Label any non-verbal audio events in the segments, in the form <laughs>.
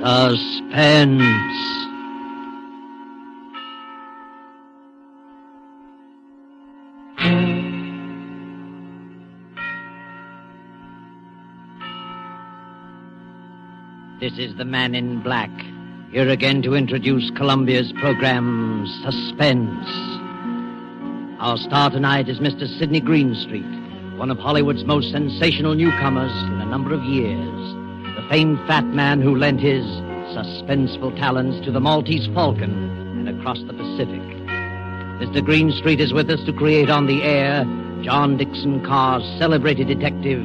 Suspense. This is the man in black, here again to introduce Columbia's program Suspense. Our star tonight is Mr. Sidney Greenstreet, one of Hollywood's most sensational newcomers in a number of years. Famed fat man who lent his suspenseful talents to the Maltese Falcon and across the Pacific. Mr. Greenstreet is with us to create on the air John Dickson Carr's celebrated detective,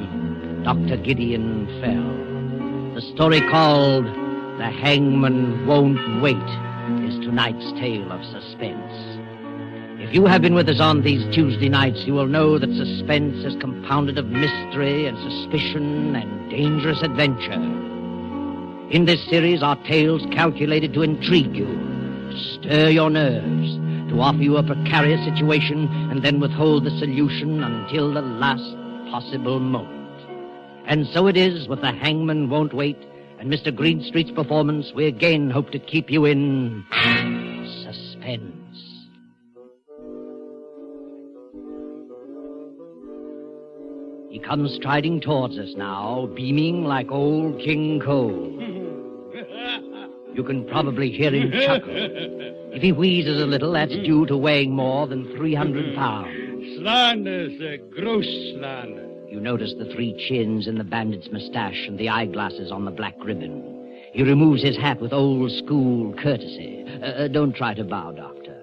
Dr. Gideon Fell. The story called The Hangman Won't Wait is tonight's tale of suspense. If you have been with us on these Tuesday nights, you will know that suspense is compounded of mystery and suspicion and dangerous adventure. In this series are tales calculated to intrigue you, stir your nerves, to offer you a precarious situation and then withhold the solution until the last possible moment. And so it is with The Hangman Won't Wait and Mr. Greenstreet's performance, we again hope to keep you in suspense. He comes striding towards us now, beaming like old King Cole. You can probably hear him chuckle. If he wheezes a little, that's due to weighing more than 300 pounds. Slander, sir. Gross slander. You notice the three chins in the bandit's mustache and the eyeglasses on the black ribbon. He removes his hat with old school courtesy. Uh, uh, don't try to bow, Doctor.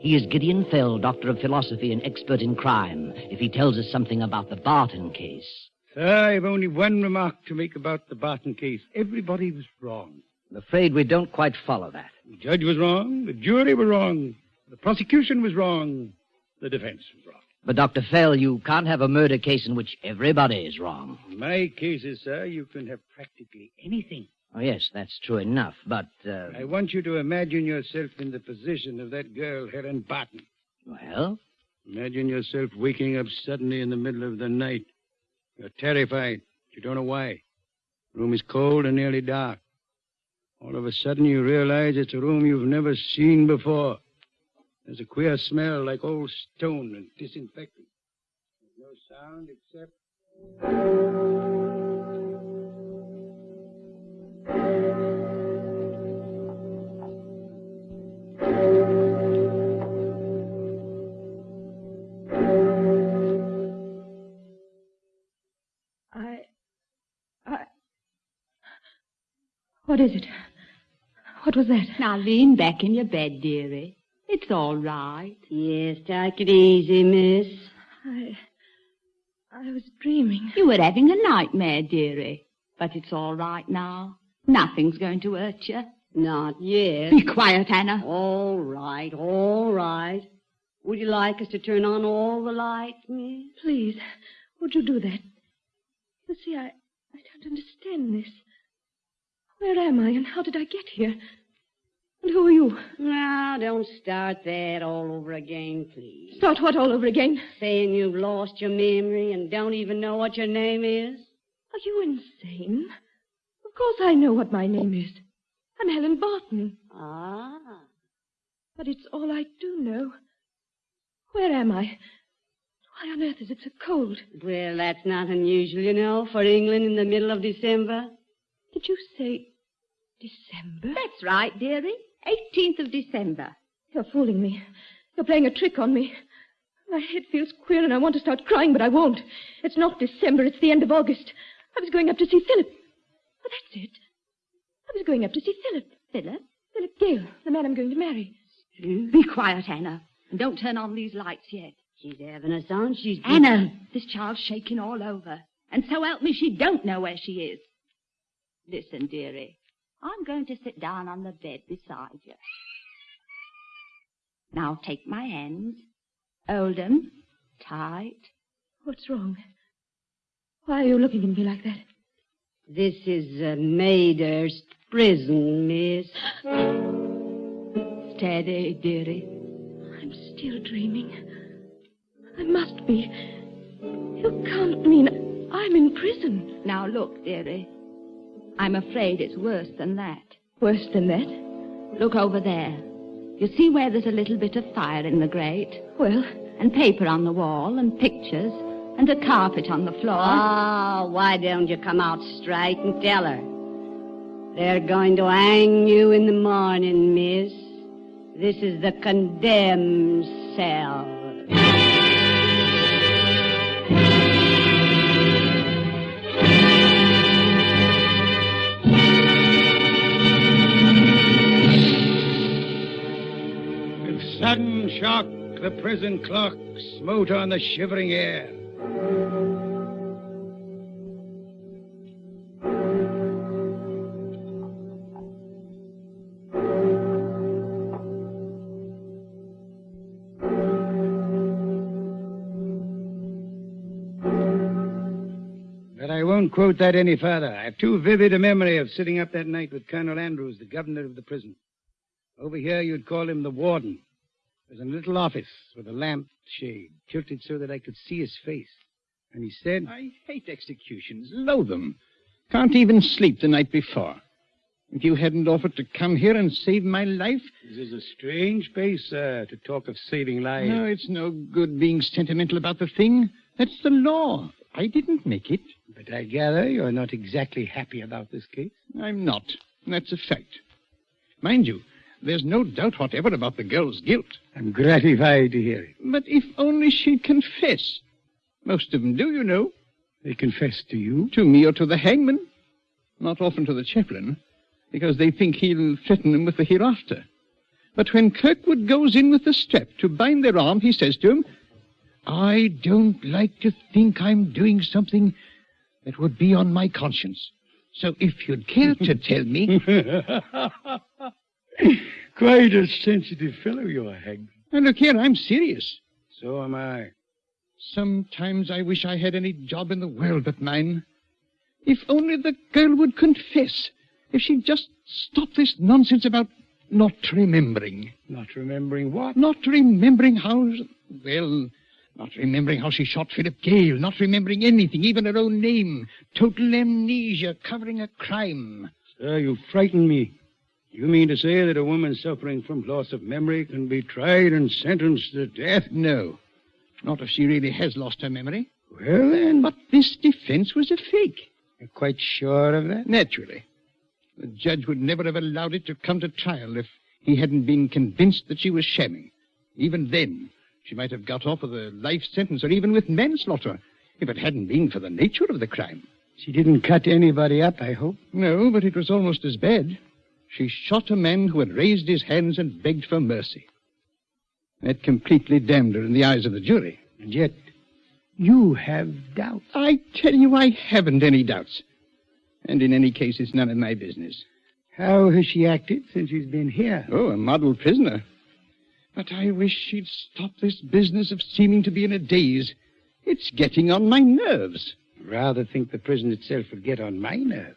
He is Gideon Fell, Doctor of Philosophy and expert in crime, if he tells us something about the Barton case. Sir, I've only one remark to make about the Barton case. Everybody was wrong. I'm afraid we don't quite follow that. The judge was wrong. The jury were wrong. The prosecution was wrong. The defense was wrong. But, Dr. Fell, you can't have a murder case in which everybody is wrong. In my cases, sir, you can have practically anything. Oh, yes, that's true enough, but, uh... I want you to imagine yourself in the position of that girl, Helen Barton. Well? Imagine yourself waking up suddenly in the middle of the night. You're terrified. You don't know why. The room is cold and nearly dark. All of a sudden, you realize it's a room you've never seen before. There's a queer smell like old stone and disinfectant. There's no sound except. I. I. What is it? What was that? Now lean back in your bed, dearie. It's all right. Yes, take it easy, miss. I. I was dreaming. You were having a nightmare, dearie. But it's all right now. Nothing's going to hurt you. Not yet. Be quiet, Anna. All right, all right. Would you like us to turn on all the lights, miss? Please, would you do that? You see, I. I don't understand this. Where am I and how did I get here? And who are you? Now, don't start that all over again, please. Start what all over again? Saying you've lost your memory and don't even know what your name is? Are you insane? Of course I know what my name is. I'm Helen Barton. Ah. But it's all I do know. Where am I? Why on earth is it so cold? Well, that's not unusual, you know, for England in the middle of December. Did you say December? That's right, dearie. 18th of December. You're fooling me. You're playing a trick on me. My head feels queer and I want to start crying, but I won't. It's not December, it's the end of August. I was going up to see Philip. Oh, that's it. I was going up to see Philip. Philip? Philip Gale, the man I'm going to marry. Be quiet, Anna. And don't turn on these lights yet. She's having a on. She's. Anna, this child's shaking all over. And so help me, she don't know where she is. Listen, dearie. I'm going to sit down on the bed beside you. Now take my hands. Hold 'em tight. What's wrong? Why are you looking at me like that? This is a Maydhurst Prison, miss. Steady, dearie. I'm still dreaming. I must be. You can't mean I'm in prison. Now look, dearie. I'm afraid it's worse than that. Worse than that? Look over there. You see where there's a little bit of fire in the grate? Well, And paper on the wall, and pictures, and a carpet on the floor. Oh, why don't you come out straight and tell her? They're going to hang you in the morning, miss. This is the condemned cell. The prison clock smote on the shivering air. But I won't quote that any further. I have too vivid a memory of sitting up that night with Colonel Andrews, the governor of the prison. Over here, you'd call him the warden. There's a little office with a lamp shade tilted so that I could see his face. And he said, I hate executions, loathe them. Can't even sleep the night before. If you hadn't offered to come here and save my life, This is a strange place, sir, to talk of saving lives. no, it's no good being sentimental about the thing. That's the law. I didn't make it. But I gather you're not exactly happy about this case. I'm not. That's a fact. Mind you, there's no doubt whatever about the girl's guilt. I'm gratified to hear it. But if only she'd confess. Most of them do, you know. They confess to you. To me or to the hangman. Not often to the chaplain, because they think he'll threaten them with the hereafter. But when Kirkwood goes in with the strap to bind their arm, he says to him, I don't like to think I'm doing something that would be on my conscience. So if you'd care to tell me. <laughs> <laughs> Quite a sensitive fellow you are, Hag. Now, look here, I'm serious. So am I. Sometimes I wish I had any job in the world but mine. If only the girl would confess. If she'd just stop this nonsense about not remembering. Not remembering what? Not remembering how. Well, not remembering how she shot Philip Gale. Not remembering anything, even her own name. Total amnesia, covering a crime. Sir, you frighten me. You mean to say that a woman suffering from loss of memory can be tried and sentenced to death? No. Not if she really has lost her memory. Well, then, But this defense was a fake. you're quite sure of that? Naturally. The judge would never have allowed it to come to trial if he hadn't been convinced that she was shamming. Even then, she might have got off with a life sentence or even with manslaughter if it hadn't been for the nature of the crime. She didn't cut anybody up, I hope. No, but it was almost as bad. She shot a man who had raised his hands and begged for mercy. That completely damned her in the eyes of the jury. And yet, you have doubts. I tell you, I haven't any doubts. And in any case, it's none of my business. How has she acted since she's been here? Oh, a model prisoner. But I wish she'd stop this business of seeming to be in a daze. It's getting on my nerves. Rather think the prison itself would get on my nerves.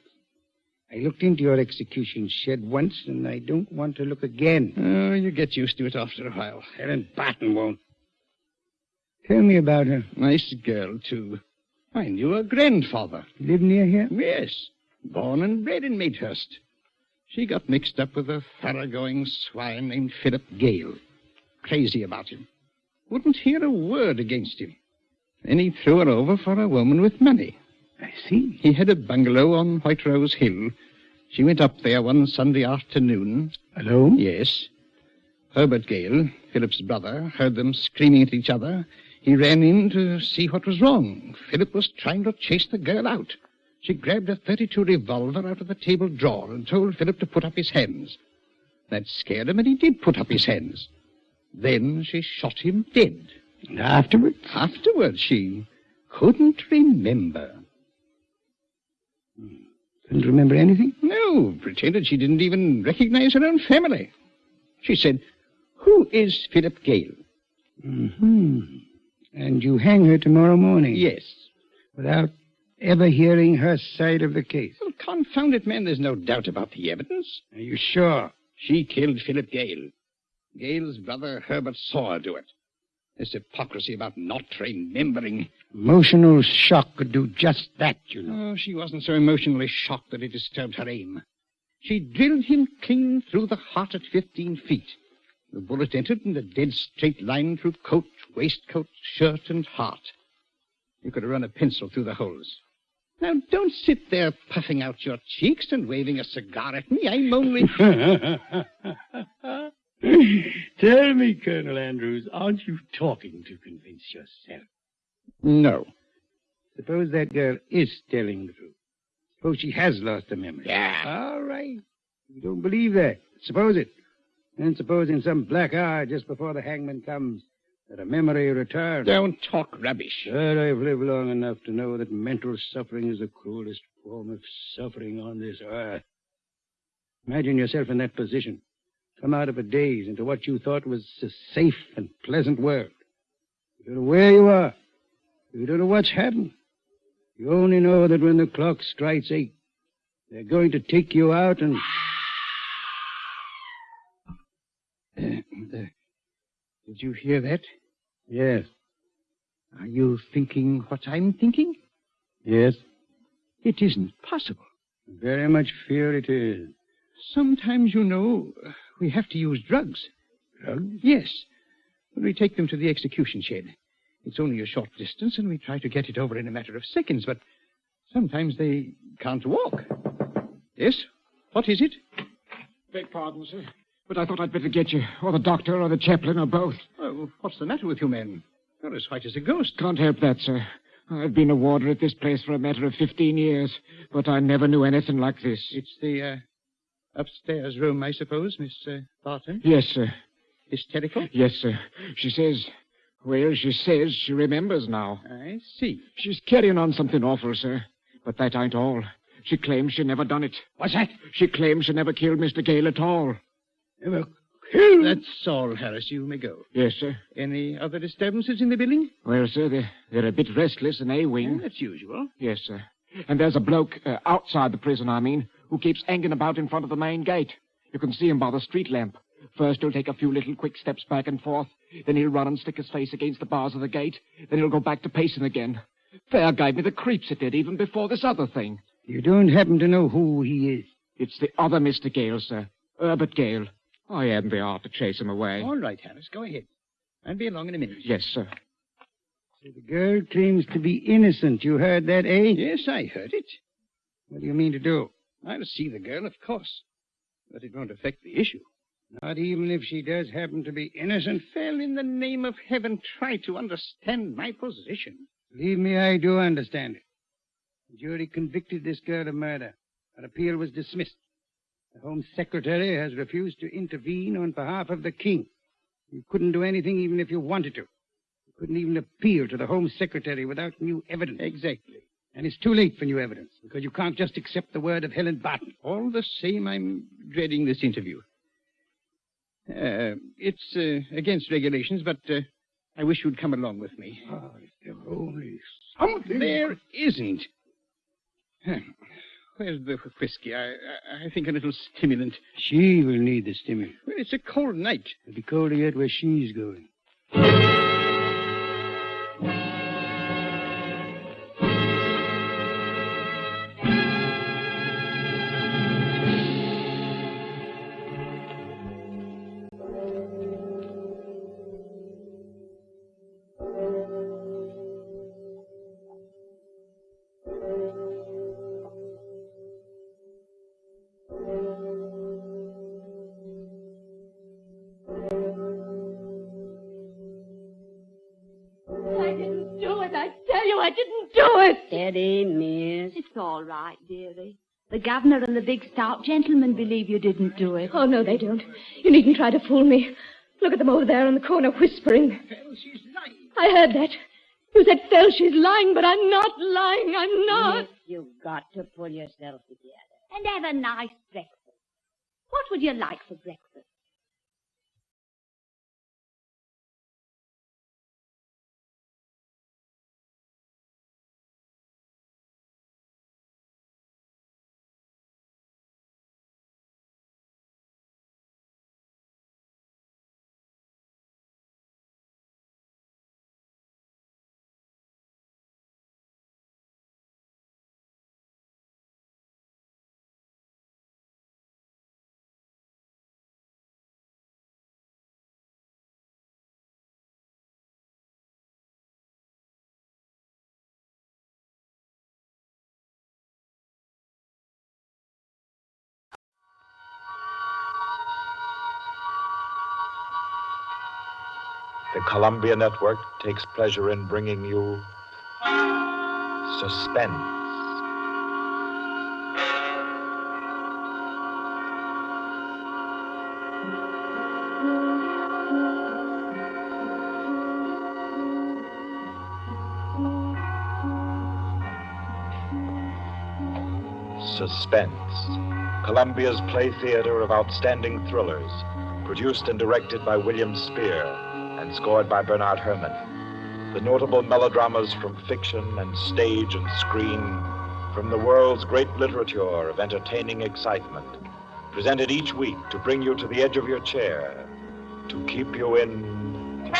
I looked into your execution shed once, and I don't want to look again. Oh, you get used to it after a while. Helen Barton won't. Tell me about her. Nice girl, too. I knew her grandfather. Live near here? Yes, born and bred in Maidhurst. She got mixed up with a thoroughgoing swine named Philip Gale. Crazy about him. Wouldn't hear a word against him. Then he threw her over for a woman with money. I see. He had a bungalow on White Rose Hill. She went up there one Sunday afternoon. Alone? Yes. Herbert Gale, Philip's brother, heard them screaming at each other. He ran in to see what was wrong. Philip was trying to chase the girl out. She grabbed a 32 revolver out of the table drawer and told Philip to put up his hands. That scared him, and he did put up his hands. Then she shot him dead. And afterwards? Afterwards, she couldn't remember. Couldn't remember anything? No, pretended she didn't even recognize her own family. She said, Who is Philip Gale? hmm And you hang her tomorrow morning? Yes. Without ever hearing her side of the case? Well, confound it, man, there's no doubt about the evidence. Are you sure? She killed Philip Gale. Gale's brother Herbert saw her do it. This hypocrisy about not remembering. Emotional shock could do just that, you know. Oh, she wasn't so emotionally shocked that it disturbed her aim. She drilled him clean through the heart at 15 feet. The bullet entered in a dead straight line through coat, waistcoat, shirt, and heart. You could have run a pencil through the holes. Now, don't sit there puffing out your cheeks and waving a cigar at me. I'm only. <laughs> <laughs> <laughs> Tell me, Colonel Andrews, aren't you talking to convince yourself? no. Suppose that girl is telling the truth. Suppose she has lost her memory. Yeah. All right. You don't believe that. Suppose it. And suppose in some black hour just before the hangman comes that a memory returns. Don't talk rubbish. But I've lived long enough to know that mental suffering is the cruelest form of suffering on this earth. Imagine yourself in that position. Come out of a daze into what you thought was a safe and pleasant world. You don't know where you are. You don't know what's happened. You only know that when the clock strikes eight, they're going to take you out and. <coughs> Uh, did you hear that? Yes, Are you thinking what I'm thinking? yes. It isn't possible. Very much fear it is. Sometimes, you know, we have to use drugs. Drugs? Yes. We take them to the execution shed. It's only a short distance, and we try to get it over in a matter of seconds, but sometimes they can't walk. Yes? What is it? Beg pardon, sir, but I thought I'd better get you, or the doctor, or the chaplain, or both. Oh, what's the matter with you men? You're as white as a ghost. Can't help that, sir. I've been a warder at this place for a matter of 15 years, but I never knew anything like this. It's the uh, upstairs room, I suppose, Miss uh, Barton. Yes, sir. Hysterical? Yes, sir. She says, well, she says she remembers now. I see. She's carrying on something awful, sir. But that ain't all. She claims she never done it. What's that? She claims she never killed Mr. Gale at all. Never killed. That's all, Harris. You may go. Yes, sir. Any other disturbances in the building? Well, sir, they're, they're a bit restless in A-wing. That's usual. Yes, sir. And there's a bloke, uh, outside the prison, I mean, who keeps hanging about in front of the main gate. You can see him by the street lamp. First, he'll take a few little quick steps back and forth. Then he'll run and stick his face against the bars of the gate. Then he'll go back to pacing again. Fair gave me the creeps it did, even before this other thing. You don't happen to know who he is. It's the other Mr. Gale, sir. Herbert Gale. I hadn't the heart to chase him away. All right, Harris. Go ahead. I'll be along in a minute. Yes, sir. So the girl claims to be innocent. You heard that, eh? Yes, I heard it. What do you mean to do? I'll see the girl, of course. But it won't affect the issue. Not even if she does happen to be innocent. Well, in the name of heaven, try to understand my position. Believe me, I do understand it. The jury convicted this girl of murder. Her appeal was dismissed. The Home Secretary has refused to intervene on behalf of the King. You couldn't do anything even if you wanted to. You couldn't even appeal to the Home Secretary without new evidence. Exactly. And it's too late for new evidence because you can't just accept the word of Helen Barton. All the same, I'm dreading this interview. Uh, it's uh, against regulations, but uh, I wish you'd come along with me. Oh, if there were only something. There isn't. Where's the whiskey? I, I, I think a little stimulant. She will need the stimulant. Well, it's a cold night. It'll be colder yet where she's going. Steady, miss. It's all right, dearie. The governor and the big stout gentleman believe you didn't do it. Oh, no, they don't. You needn't try to fool me. Look at them over there in the corner whispering. Fell, she's lying. I heard that. You said, Phil, she's lying, but I'm not lying. I'm not. Miss, you've got to pull yourself together. And have a nice breakfast. What would you like for breakfast? The Columbia Network takes pleasure in bringing you Suspense. Suspense. Columbia's play theater of outstanding thrillers, produced and directed by William Spier and scored by Bernard Herrmann. The notable melodramas from fiction and stage and screen, from the world's great literature of entertaining excitement, presented each week to bring you to the edge of your chair, to keep you in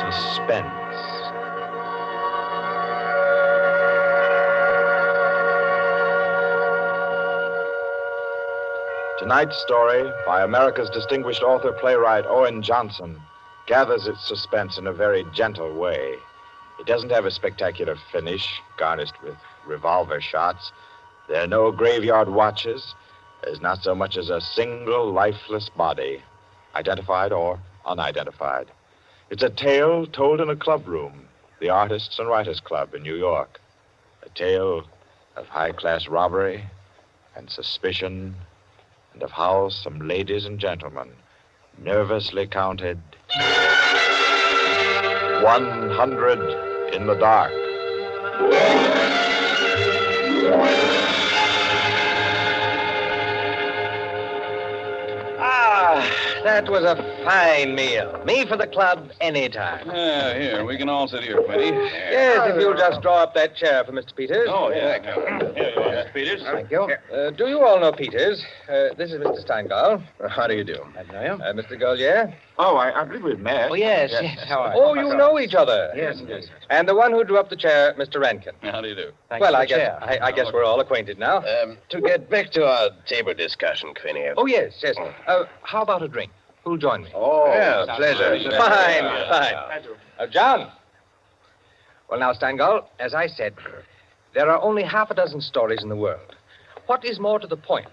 suspense. Tonight's story, by America's distinguished author playwright Owen Johnson, gathers its suspense in a very gentle way. It doesn't have a spectacular finish, garnished with revolver shots. There are no graveyard watches. There's not so much as a single lifeless body, identified or unidentified. It's a tale told in a club room, the Artists and Writers Club in New York. A tale of high class robbery and suspicion and of how some ladies and gentlemen nervously counted 100 in the dark. That was a fine meal. Me for the club anytime. Yeah, here, we can all sit here, Quinty. Yes, if you'll just draw up that chair for Mr. Peters. Oh, yeah. Here you are, Mr. Peters. Thank you. Uh, do you all know Peters? Uh, this is Mr. Steingall. How do you do? I know you. Uh, Mr. Golier. Oh, I, I believe we've met. Oh, yes, yes. How are you? Oh, you know each other. Yes, yes. And the one who drew up the chair, Mr. Rankin. How do you do? well, I guess, I, I guess we're all acquainted now. Um, to get back to our table discussion, Quinny. Oh, yes, yes. Uh, how about a drink? Who'll join me? Oh, yeah, pleasure. Fine, fine. Uh, John. Well, now, Steingall, as I said, there are only half a dozen stories in the world. What is more to the point?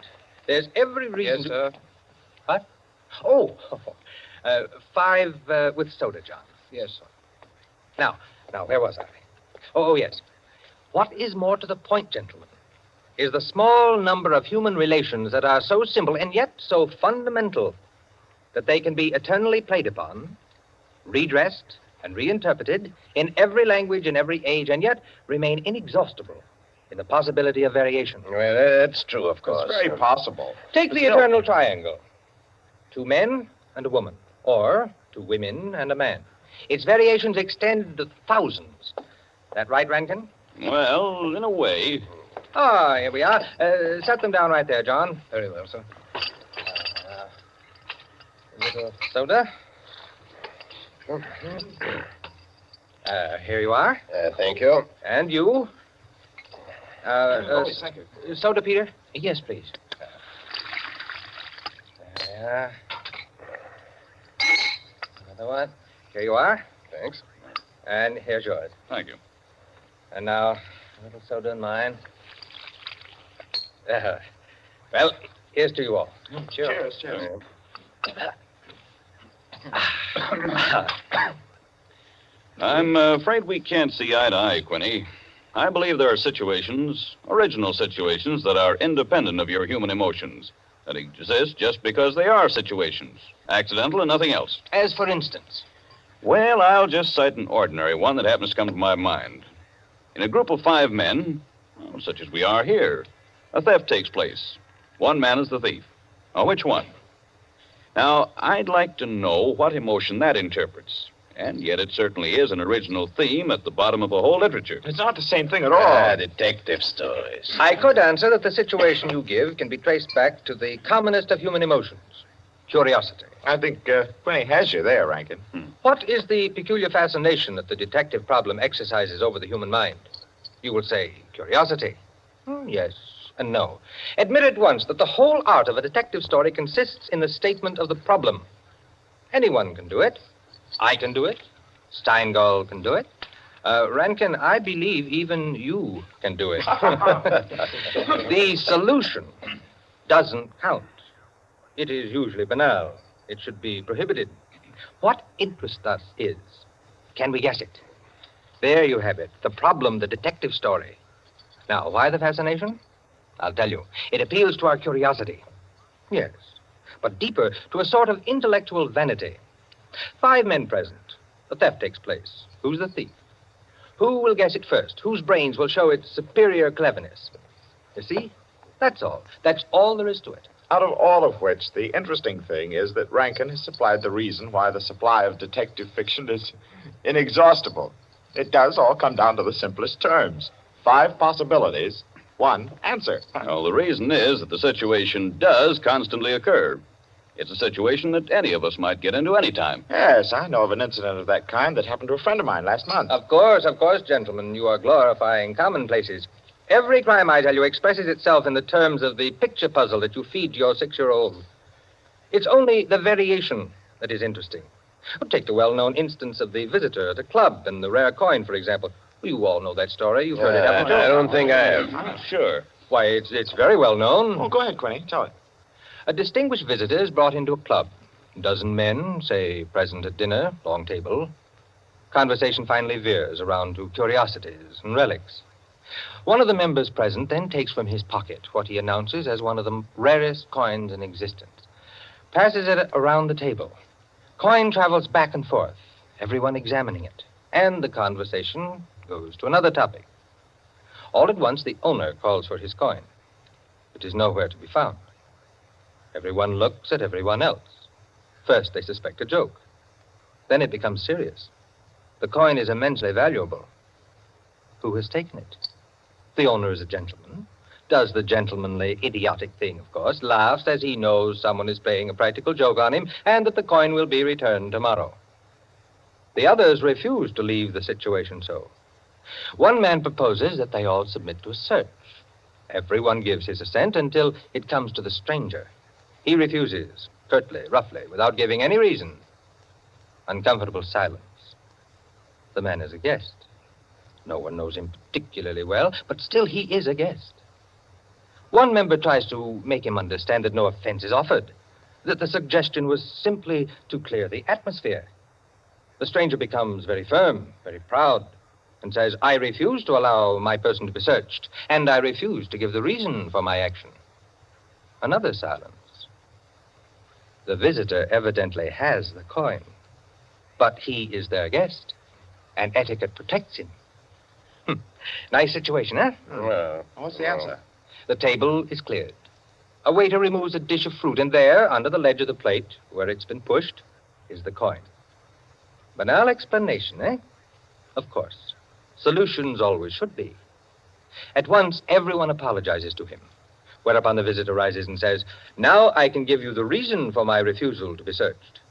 There's every reason. Yes, sir. What? Oh, <laughs> uh, five uh, with soda, John. Yes, sir. Now, now, where was I? Oh, oh, yes. What is more to the point, gentlemen, is the small number of human relations that are so simple and yet so fundamental that they can be eternally played upon, redressed, and reinterpreted in every language in every age, and yet remain inexhaustible in the possibility of variation. Well, that's true, of course. It's very possible. Take the Still- eternal triangle two men and a woman, or to women and a man. Its variations extend to thousands. That right, Rankin? Well, in a way. Ah, here we are. Uh, set them down right there, John. Very well, sir. Uh, a little soda. Uh, here you are. Uh, thank you. And you. Uh, uh, Oh, thank you. Soda, Peter? Yes, please. There. Another one. Here you are. Thanks. And here's yours. Thank you. And now, a little soda in mine. Uh, well, here's to you all. Cheers, cheers. <coughs> I'm uh, afraid we can't see eye to eye, Quinny. I believe there are situations, original situations, that are independent of your human emotions, that exist just because they are situations, accidental and nothing else. As for instance, Well, I'll just cite an ordinary one that happens to come to my mind. In a group of five men, well, such as we are here, a theft takes place. One man is the thief. Now, which one? Now, I'd like to know what emotion that interprets. And yet, it certainly is an original theme at the bottom of a whole literature. It's not the same thing at all. Ah, detective stories. I could answer that the situation you give can be traced back to the commonest of human emotions curiosity. I think uh, Quinny has you there, Rankin. What is the peculiar fascination that the detective problem exercises over the human mind? You will say curiosity. Hmm, yes and no. Admit at once that the whole art of a detective story consists in the statement of the problem. Anyone can do it. I can do it. Steingall can do it. Uh, Rankin, I believe even you can do it. <laughs> the solution doesn't count. It is usually banal. It should be prohibited. What interests us is can we guess it? There you have it. The problem, the detective story. Now, why the fascination? I'll tell you. It appeals to our curiosity. Yes. But deeper, to a sort of intellectual vanity. Five men present. The theft takes place. Who's the thief? Who will guess it first? Whose brains will show its superior cleverness? You see? That's all. That's all there is to it. Out of all of which, the interesting thing is that Rankin has supplied the reason why the supply of detective fiction is inexhaustible. It does all come down to the simplest terms five possibilities, one answer. Well, the reason is that the situation does constantly occur. It's a situation that any of us might get into any time. Yes, I know of an incident of that kind that happened to a friend of mine last month. Of course, of course, gentlemen. You are glorifying commonplaces. Every crime, I tell you, expresses itself in the terms of the picture puzzle that you feed to your six year old. It's only the variation that is interesting. Take the well known instance of the visitor at a club and the rare coin, for example. You all know that story. You've heard it, haven't you? Uh, I don't think I have. Sure. Why, it's, it's very well known. Oh, go ahead, Quinny. Tell it. A distinguished visitor is brought into a club. A dozen men, say, present at dinner, long table. Conversation finally veers around to curiosities and relics. One of the members present then takes from his pocket what he announces as one of the rarest coins in existence, passes it around the table. Coin travels back and forth, everyone examining it, and the conversation goes to another topic. All at once, the owner calls for his coin. It is nowhere to be found. Everyone looks at everyone else. First, they suspect a joke. Then it becomes serious. The coin is immensely valuable. Who has taken it? The owner is a gentleman. Does the gentlemanly, idiotic thing, of course, laughs as he knows someone is playing a practical joke on him and that the coin will be returned tomorrow. The others refuse to leave the situation so. One man proposes that they all submit to a search. Everyone gives his assent until it comes to the stranger. He refuses, curtly, roughly, without giving any reason. Uncomfortable silence. The man is a guest. No one knows him particularly well, but still he is a guest. One member tries to make him understand that no offense is offered, that the suggestion was simply to clear the atmosphere. The stranger becomes very firm, very proud, and says, I refuse to allow my person to be searched, and I refuse to give the reason for my action. Another silence. The visitor evidently has the coin, but he is their guest, and etiquette protects him. Hmm. Nice situation, huh? Well, What's the answer? The table is cleared. A waiter removes a dish of fruit, and there, under the ledge of the plate, where it's been pushed, is the coin. Banal explanation, eh? Of course. Solutions always should be. At once, everyone apologizes to him, whereupon the visitor rises and says, Now I can give you the reason for my refusal to be searched.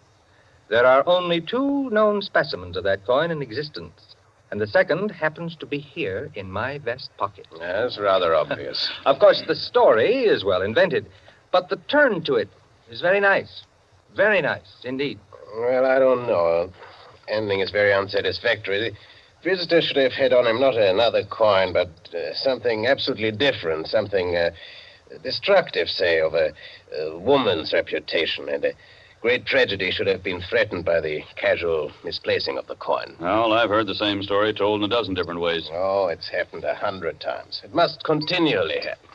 There are only two known specimens of that coin in existence, and the second happens to be here in my vest pocket. that's rather obvious. <laughs> Of course, the story is well invented, but the turn to it is very nice. Very nice indeed. Well, I don't know. Ending is very unsatisfactory. The visitor should have had on him not another coin, but uh, something absolutely different, something uh, destructive, say, of a, a woman's reputation. And a great tragedy should have been threatened by the casual misplacing of the coin. Well, I've heard the same story told in a dozen different ways. Oh, it's happened a hundred times. It must continually happen.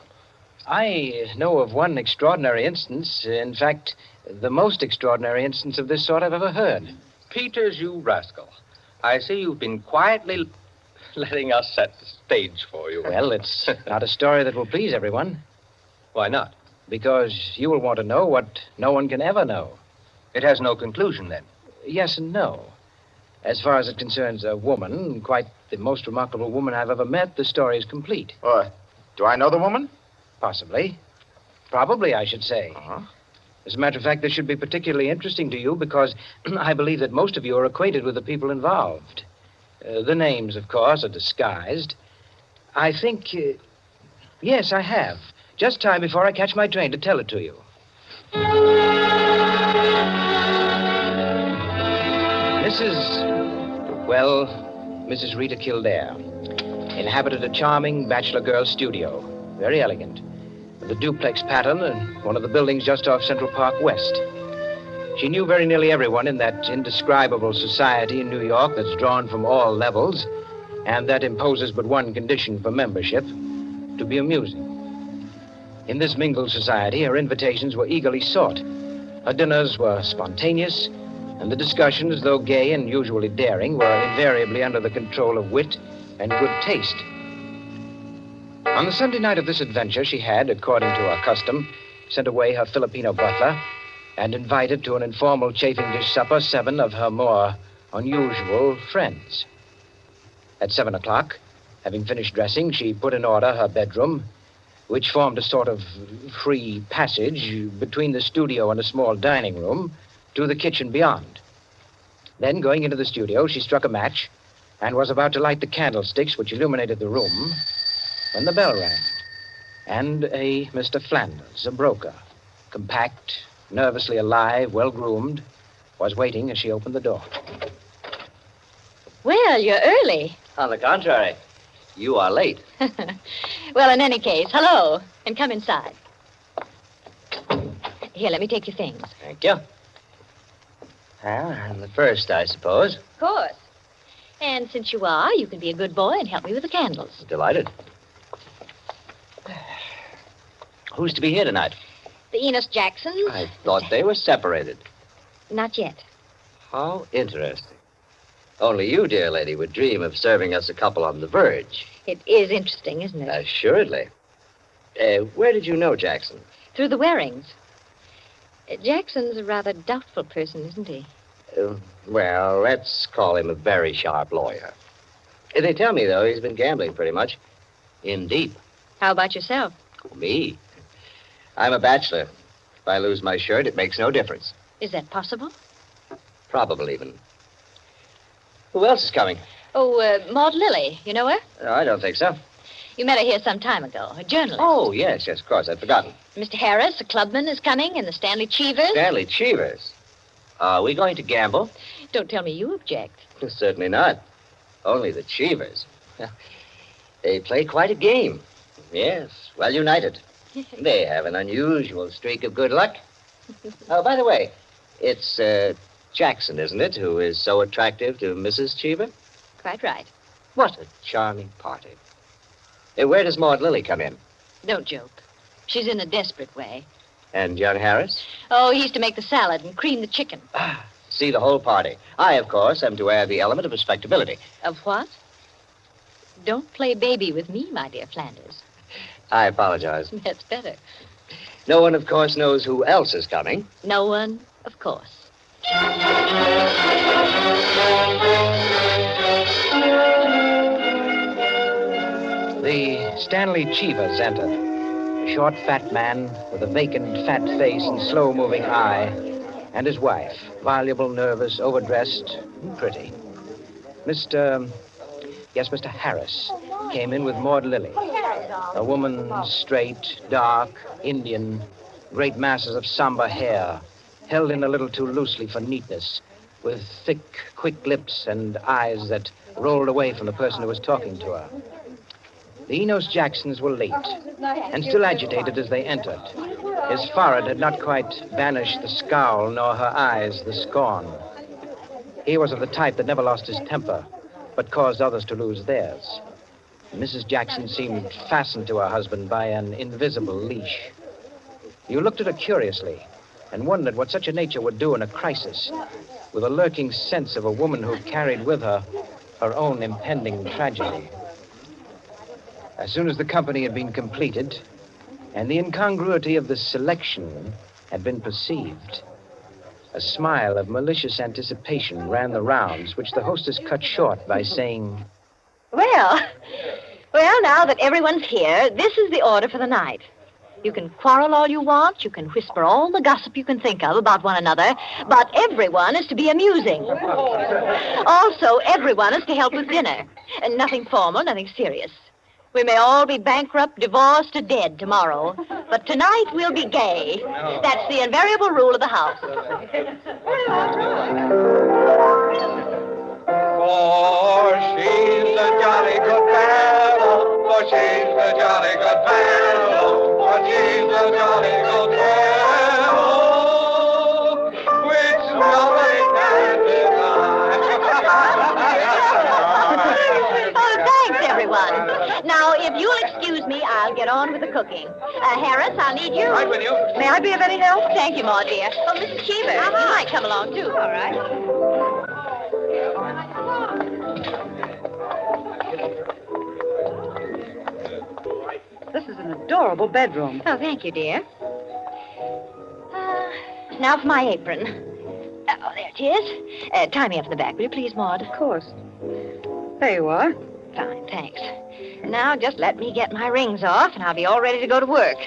I know of one extraordinary instance. In fact, the most extraordinary instance of this sort I've ever heard. Peters, you rascal. I see you've been quietly letting us set the stage for you. Well, it's not a story that will please everyone, Why not? because you will want to know what no one can ever know. It has no conclusion, then. Yes and no. As far as it concerns a woman, quite the most remarkable woman I've ever met, the story is complete. Uh, do I know the woman? Possibly. Probably, I should say. Uh-huh. As a matter of fact, this should be particularly interesting to you because <clears throat> I believe that most of you are acquainted with the people involved. Uh, the names, of course, are disguised. I think. Uh, yes, I have. Just time before I catch my train to tell it to you. Mrs. Well, Mrs. Rita Kildare inhabited a charming bachelor girl studio. Very elegant. With a duplex pattern and one of the buildings just off Central Park West. She knew very nearly everyone in that indescribable society in New York that's drawn from all levels and that imposes but one condition for membership to be amusing. In this mingled society, her invitations were eagerly sought. Her dinners were spontaneous, and the discussions, though gay and usually daring, were invariably under the control of wit and good taste. On the Sunday night of this adventure, she had, according to her custom, sent away her Filipino butler and invited to an informal chafing dish supper seven of her more unusual friends. At seven o'clock, having finished dressing, she put in order her bedroom, which formed a sort of free passage between the studio and a small dining room to the kitchen beyond. Then, going into the studio, she struck a match and was about to light the candlesticks which illuminated the room when the bell rang. And a Mr. Flanders, a broker, compact, nervously alive, well groomed, was waiting as she opened the door. Well, you're early. On the contrary, you are late. <laughs> well, in any case, hello, and come inside. Here, let me take your things. Thank you. Well, I'm the first, I suppose. Of course. And since you are, you can be a good boy and help me with the candles. Delighted. Who's to be here tonight? The Enos Jacksons? I thought they were separated. Not yet. How interesting. Only you, dear lady, would dream of serving us a couple on the verge. It is interesting, isn't it? Assuredly. Uh, where did you know Jackson? Through the Warings. Uh, Jackson's a rather doubtful person, isn't he? Uh, well, let's call him a very sharp lawyer. Uh, They tell me, though, he's been gambling pretty much. In deep. How about yourself? Me? I'm a bachelor. If I lose my shirt, it makes no difference. Is that possible? Probable, even. Who else is coming? Oh, uh, Maud Lily. You know her? Oh, I don't think so. You met her here some time ago. A journalist. Oh, yes, yes, of course. I'd forgotten. Mr. Harris, a clubman, is coming, and the Stanley Cheevers. Stanley Cheevers. Are we going to gamble? Don't tell me you object. <laughs> Certainly not. Only the Cheevers. They play quite a game. Yes, well united. <laughs> They have an unusual streak of good luck. <laughs> Oh, by the way, it's uh, Jackson, isn't it, who is so attractive to Mrs. Cheever? Quite right. What a charming party. Uh, where does Maud Lily come in? Don't joke. She's in a desperate way. And young Harris? Oh, he's to make the salad and cream the chicken. Ah, See the whole party. I, of course, am to add the element of respectability. Of what? Don't play baby with me, my dear Flanders. I apologize. <laughs> That's better. No one, of course, knows who else is coming. No one, of course. The Stanley Cheevers entered. A short, fat man with a vacant, fat face and slow moving eye, and his wife, voluble, nervous, overdressed, pretty. Mr. Yes, Mr. Harris came in with Maud Lilly. A woman straight, dark, Indian, great masses of somber hair, held in a little too loosely for neatness, with thick, quick lips and eyes that rolled away from the person who was talking to her. The Enos Jacksons were late, and still agitated as they entered. His forehead had not quite banished the scowl, nor her eyes the scorn. He was of the type that never lost his temper, but caused others to lose theirs. Mrs. Jackson seemed fastened to her husband by an invisible leash. You looked at her curiously and wondered what such a nature would do in a crisis, with a lurking sense of a woman who carried with her her own impending tragedy. As soon as the company had been completed and the incongruity of the selection had been perceived, a smile of malicious anticipation ran the rounds, which the hostess cut short by saying, Well, well, now that everyone's here, this is the order for the night. You can quarrel all you want, you can whisper all the gossip you can think of about one another, but everyone is to be amusing. Also, everyone is to help with dinner. And nothing formal, nothing serious. We may all be bankrupt, divorced, or dead tomorrow, but tonight we'll be gay. That's the invariable rule of the house. For she's a jolly good fellow, for she's a jolly good fellow, Oh, now, if you'll excuse me, I'll get on with the cooking. Uh, Harris, I'll need you. Right with you. May I be of any help? Thank you, Maud, dear. Oh, Mrs. Cheever, uh-huh. you might come along, too. All right. Adorable bedroom. Oh, thank you, dear. Uh, now for my apron. Uh, oh, there it is. Uh, tie me up in the back, will you please, Maud? Of course. There you are. Fine, thanks. Now just let me get my rings off, and I'll be all ready to go to work.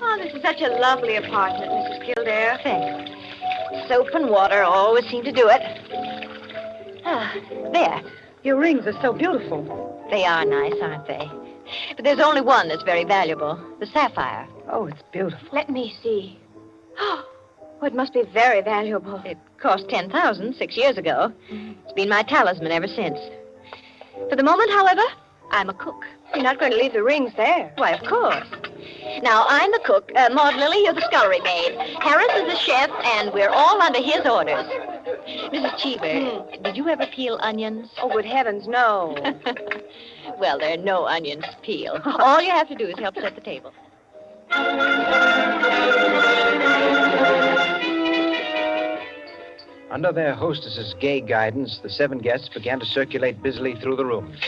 Oh, this is such a lovely apartment, Mrs. Kildare. Thanks. Soap and water always seem to do it. Ah, there. Your rings are so beautiful. They are nice, aren't they? But there's only one that's very valuable the sapphire. Oh, it's beautiful. Let me see. <gasps> Oh, it must be very valuable. It cost ten thousand six years ago. It's been my talisman ever since. For the moment, however, I'm a cook. You're not going to leave the rings there. Why, of course. Now, I'm the cook. Uh, Maud Lily, you're the scullery maid. Harris is the chef, and we're all under his orders. Mrs. Cheever, did you ever peel onions? Oh, good heavens, no. <laughs> well, there are no onions to peel. All you have to do is help set the table. Under their hostess's gay guidance, the seven guests began to circulate busily through the rooms,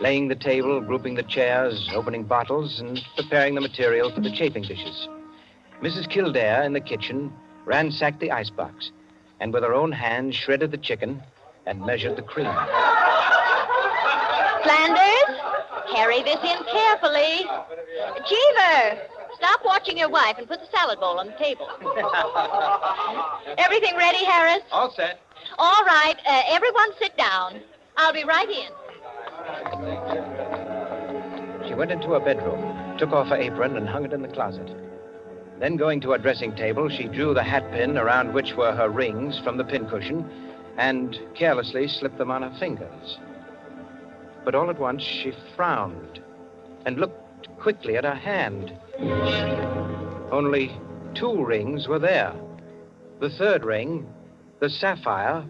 laying the table, grouping the chairs, opening bottles, and preparing the material for the chafing dishes. Mrs. Kildare, in the kitchen, ransacked the icebox, and with her own hands shredded the chicken and measured the cream. Flanders, carry this in carefully. Cheever, stop watching your wife and put the salad bowl on the table. <laughs> Everything ready, Harris? All set. All right, uh, everyone sit down. I'll be right in. She went into her bedroom, took off her apron, and hung it in the closet. Then, going to her dressing table, she drew the hat pin around which were her rings from the pincushion and carelessly slipped them on her fingers. But all at once, she frowned and looked quickly at her hand. Only two rings were there. The third ring, the sapphire,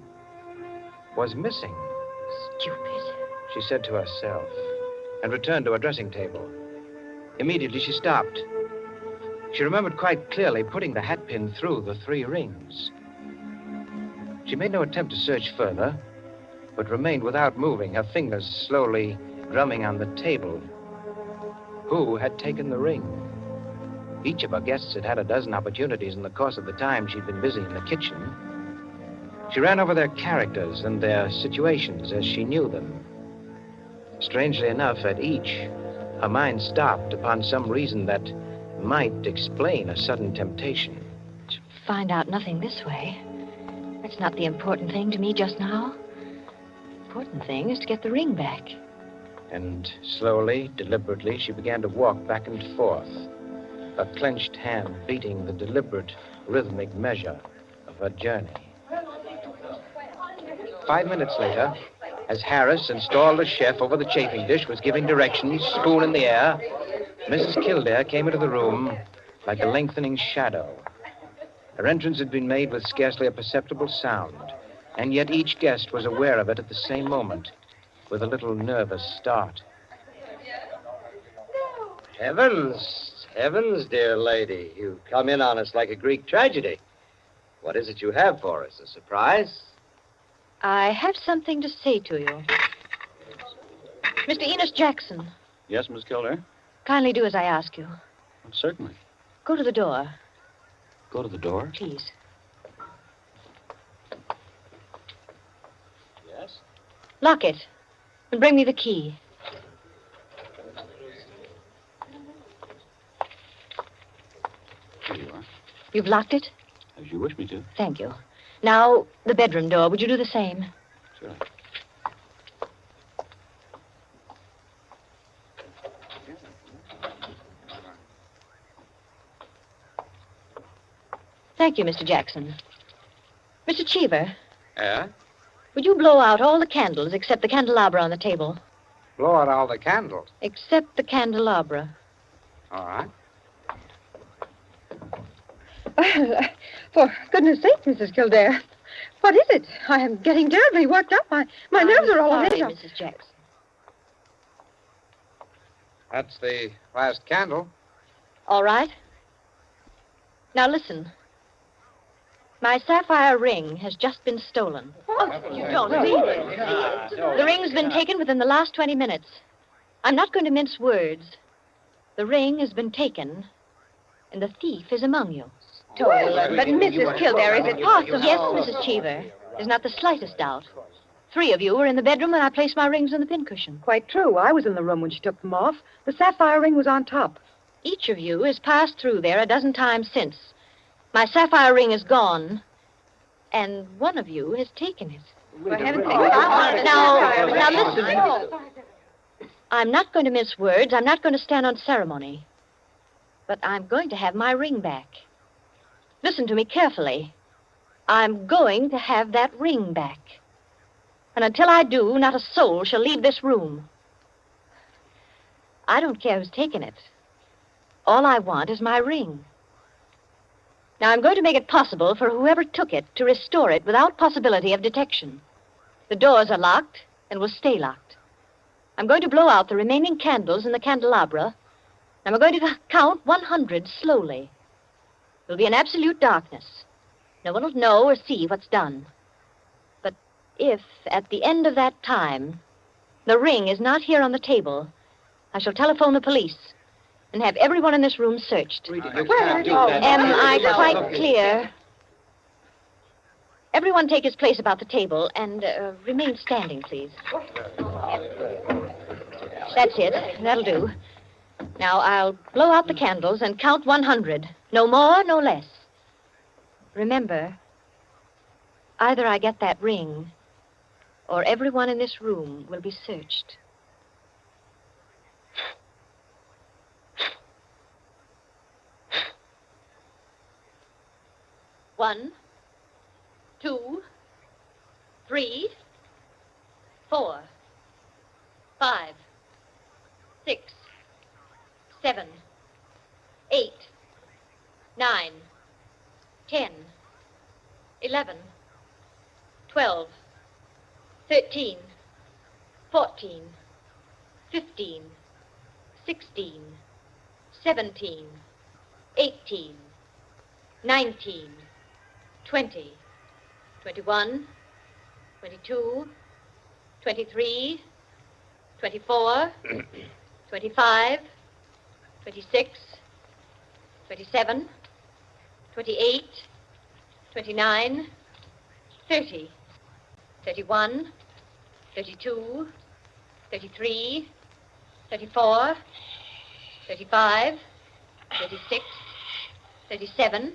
was missing. Stupid. She said to herself, and returned to her dressing table. Immediately, she stopped. She remembered quite clearly putting the hat pin through the three rings. She made no attempt to search further, but remained without moving, her fingers slowly drumming on the table. Who had taken the ring? Each of her guests had had a dozen opportunities in the course of the time she'd been busy in the kitchen. She ran over their characters and their situations as she knew them. Strangely enough, at each, her mind stopped upon some reason that might explain a sudden temptation. To Find out nothing this way. That's not the important thing to me just now. Important thing is to get the ring back. And slowly, deliberately, she began to walk back and forth, her clenched hand beating the deliberate, rhythmic measure of her journey. Five minutes later, as Harris, installed as chef over the chafing dish, was giving directions, spoon in the air, Mrs. Kildare came into the room like a lengthening shadow. Her entrance had been made with scarcely a perceptible sound, and yet each guest was aware of it at the same moment, with a little nervous start. Heavens, heavens, dear lady. You come in on us like a Greek tragedy. What is it you have for us? A surprise? I have something to say to you. Mr. Enos Jackson, Yes, Miss Kildare? kindly do as I ask you. Certainly. Go to the door, Go to the door. please. Yes? Lock it. And bring me the key. Here you are. You've locked it? As you wish me to. Thank you. Now, the bedroom door. Would you do the same? Sure. Thank you, Mr. Jackson. Mr. Cheever, Yeah? would you blow out all the candles except the candelabra on the table? Blow out all the candles. Except the candelabra. All right. <laughs> For goodness sake, Mrs. Kildare. What is it? I am getting terribly worked up. My, my nerves are all sorry, on edge. Mrs. Jackson. That's the last candle. All right. Now listen. My sapphire ring has just been stolen. Oh, You don't mean ah, it. The ring's been taken within the last 20 minutes. I'm not going to mince words. The ring has been taken, and the thief is among you. Well, but Mrs. Kildare, is it possible? Yes, Mrs. Cheever. There's not the slightest doubt. Three of you were in the bedroom when I placed my rings on the pincushion. Quite true. I was in the room when she took them off. The sapphire ring was on top. Each of you has passed through there a dozen times since. My sapphire ring is gone, and one of you has taken it. For heaven's sake. Now, now listen. I'm not going to mince words. I'm not going to stand on ceremony. But I'm going to have my ring back. Listen to me carefully. I'm going to have that ring back. And until I do, not a soul shall leave this room. I don't care who's taken it. All I want is my ring. Now, I'm going to make it possible for whoever took it to restore it without possibility of detection. The doors are locked and will stay locked. I'm going to blow out the remaining candles in the candelabra, and we're going to count 100 slowly. There'll be an absolute darkness. No one will know or see what's done. But if, at the end of that time, the ring is not here on the table, I shall telephone the police and have everyone in this room searched. Well, Am I quite clear? Everyone take his place about the table and uh, remain standing, please. That's it. That'll do. Now, I'll blow out the candles and count 100. No more, no less. Remember, either I get that ring, or everyone in this room will be searched. One, two, three, four, five, six, seven, eight, nine, ten, eleven, twelve, thirteen, fourteen, fifteen, sixteen, seventeen, eighteen, nineteen, twenty, twenty-one, twenty-two, twenty-three, twenty-four, <clears throat> twenty-five, twenty-six, twenty-seven, twenty-eight, twenty-nine, thirty, thirty-one, thirty-two, thirty-three, thirty-four, thirty-five, thirty-six, thirty-seven,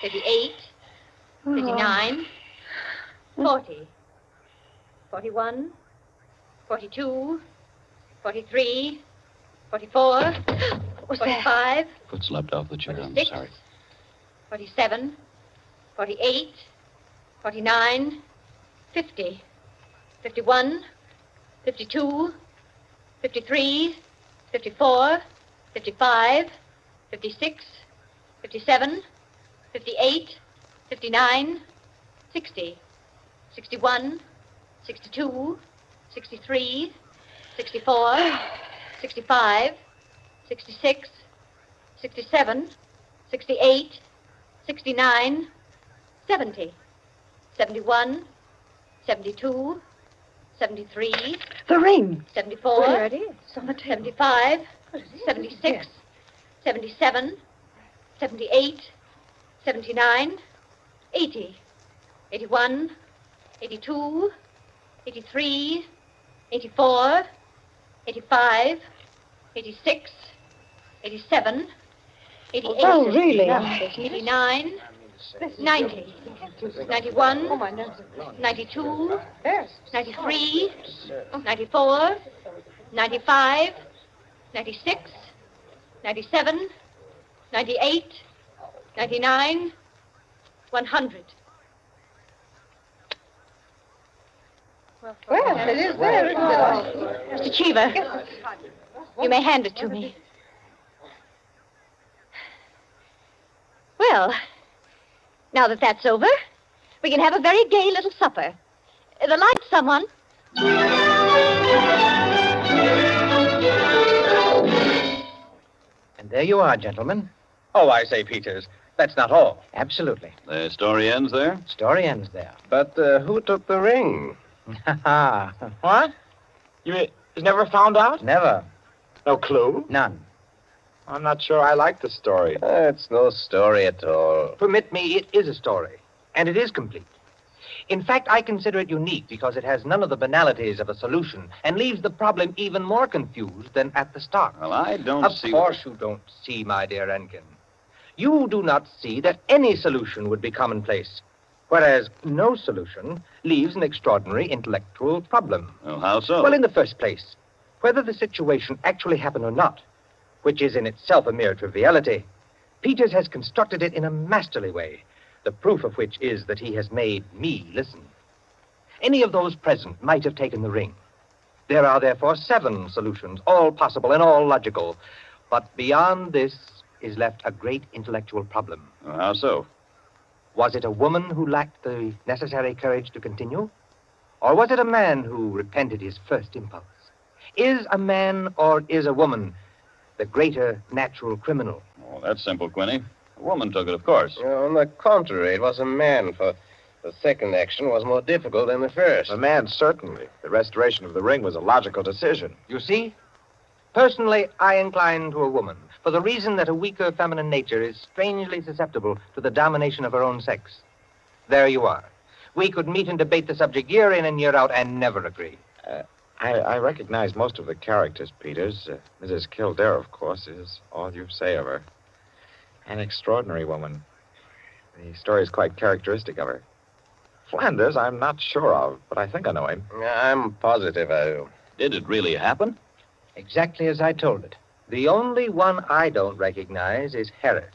thirty-eight, thirty-nine, forty, forty-one, forty-two, forty-three, forty-four, <gasps> forty-five, Foot slipped off the chair. I'm sorry. 47, 48, 49, 50, 51, 52, 53, 54, 55, 56, 57, 58, 59, 60, 61, 62, 63, 64, 65, 66, 67, 68, 69, 70, 71, 72, 73, The ring. 74, Well, there it is. On the table. 75, 76, 77, 78, 79, 80, 81, 82, 83, 84, 85, 86, 87, 88, Oh, really? 89, 90, 91, 92, 93, 94, 95, 96, 97, 98, 99, 100. Well, it is there, isn't it? Mr. Cheever, you may hand it to me. Well, now that that's over, we can have a very gay little supper. The lights, someone. And there you are, gentlemen. Oh, I say, Peters, that's not all. Absolutely. The story ends there? Story ends there. But uh, who took the ring? Ha <laughs> what? You mean was never found out? Never. No clue? None. I'm not sure I like the story. Uh, it's no story at all. Permit me, it is a story, and it is complete. In fact, I consider it unique because it has none of the banalities of a solution and leaves the problem even more confused than at the start. Well, I don't of see. Of course you don't see, my dear Enkin. You do not see that any solution would be commonplace, whereas no solution leaves an extraordinary intellectual problem. Well, how so? Well, in the first place, whether the situation actually happened or not, which is in itself a mere triviality, Peters has constructed it in a masterly way, the proof of which is that he has made me listen. Any of those present might have taken the ring. There are therefore seven solutions, all possible and all logical. But beyond this is left a great intellectual problem. Well, how so? Was it a woman who lacked the necessary courage to continue? Or was it a man who repented his first impulse? Is a man or is a woman the greater natural criminal? Oh, that's simple, Quinny. A woman took it, of course. On the contrary, it was a man, for the second action was more difficult than the first. A man, certainly. The restoration of the ring was a logical decision. You see? Personally, I incline to a woman, for the reason that a weaker feminine nature is strangely susceptible to the domination of her own sex. There you are. We could meet and debate the subject year in and year out and never agree. Uh, I, I recognize most of the characters, Peters. Uh, Mrs. Kildare, of course, is all you say of her. An extraordinary woman. The story is quite characteristic of her. Flanders, I'm not sure of, but I think I know him. I'm positive I do. Did it really happen? Exactly as I told it. The only one I don't recognize is Harris,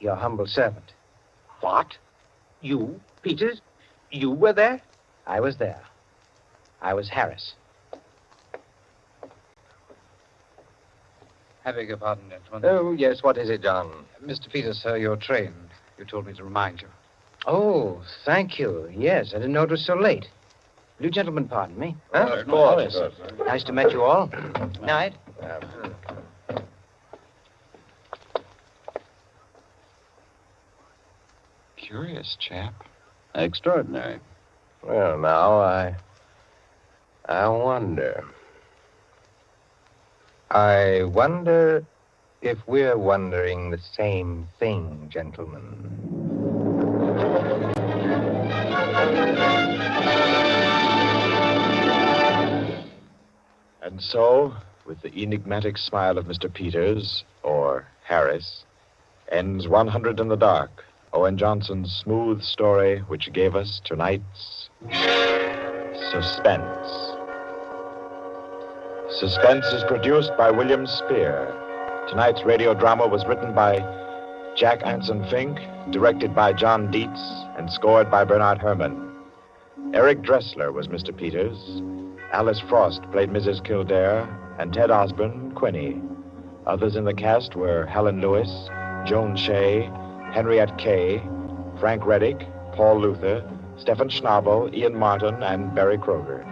your humble servant. What? You, Peters? You were there? I was there. I was Harris. I beg your pardon, gentlemen. Oh, yes. What is it, John? Mr. Peters, sir, your train. You told me to remind you. Oh, thank you. Yes, I didn't know it was so late. Will you gentlemen pardon me? Huh? Of course. yes. Nice to meet you all. <clears throat> Night. Curious chap. Extraordinary. Well, now, I. I wonder. I wonder if we're wondering the same thing, gentlemen. And so, with the enigmatic smile of Mr. Peters, or Harris, ends 100 in the Dark, Owen Johnson's smooth story which gave us tonight's Suspense. Suspense is produced by William Spier. Tonight's radio drama was written by Jack Anson Fink, directed by John Dietz, and scored by Bernard Herrmann. Eric Dressler was Mr. Peters. Alice Frost played Mrs. Kildare, and Ted Osborne, Quinny. Others in the cast were Helen Lewis, Joan Shea, Henriette Kay, Frank Readick, Paul Luther, Stephen Schnabel, Ian Martin, and Berry Kroeger.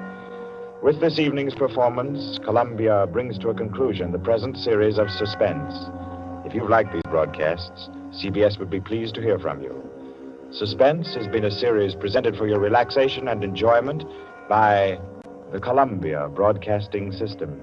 With this evening's performance, Columbia brings to a conclusion the present series of Suspense. If you've liked these broadcasts, CBS would be pleased to hear from you. Suspense has been a series presented for your relaxation and enjoyment by the Columbia Broadcasting System.